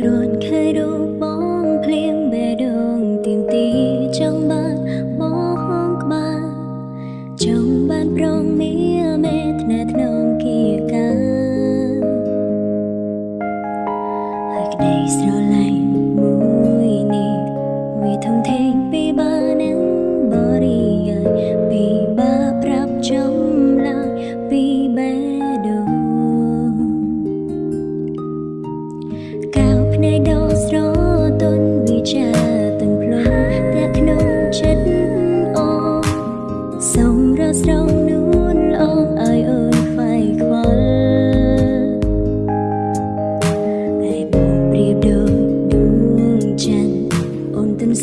គ្រាន់ឃើញរូបបងភ្លៀងបេះដូងទៀមទីចង់បានបងក្បាលចង់បានប្រងមាមេធ្នាក្នុងគៀកាហើយក្តីស្រឡាញ់មួយនេះវាធំធេងពីបាន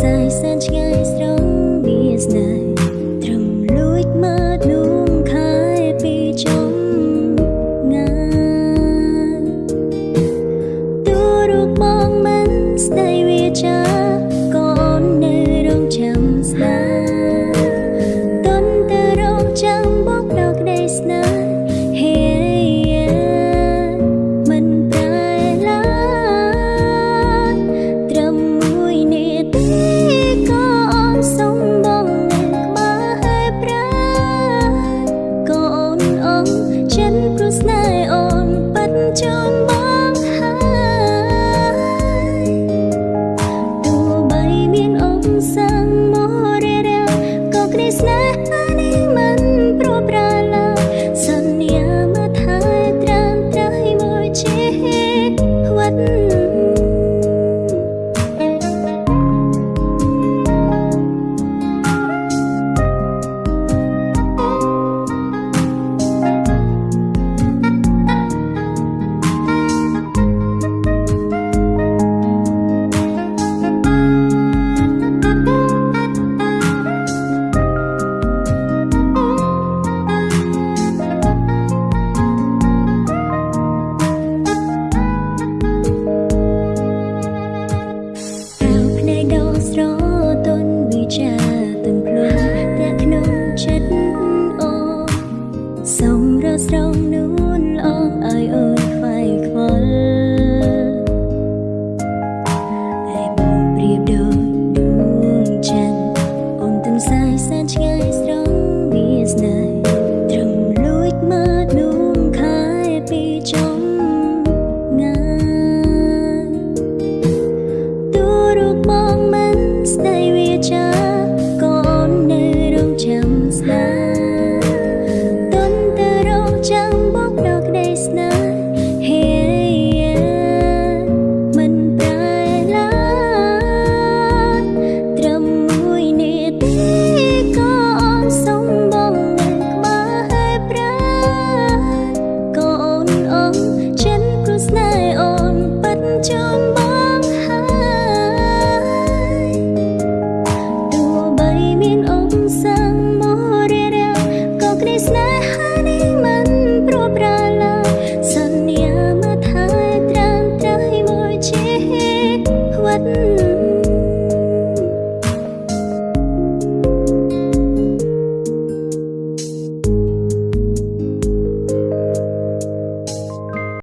size and sky strong business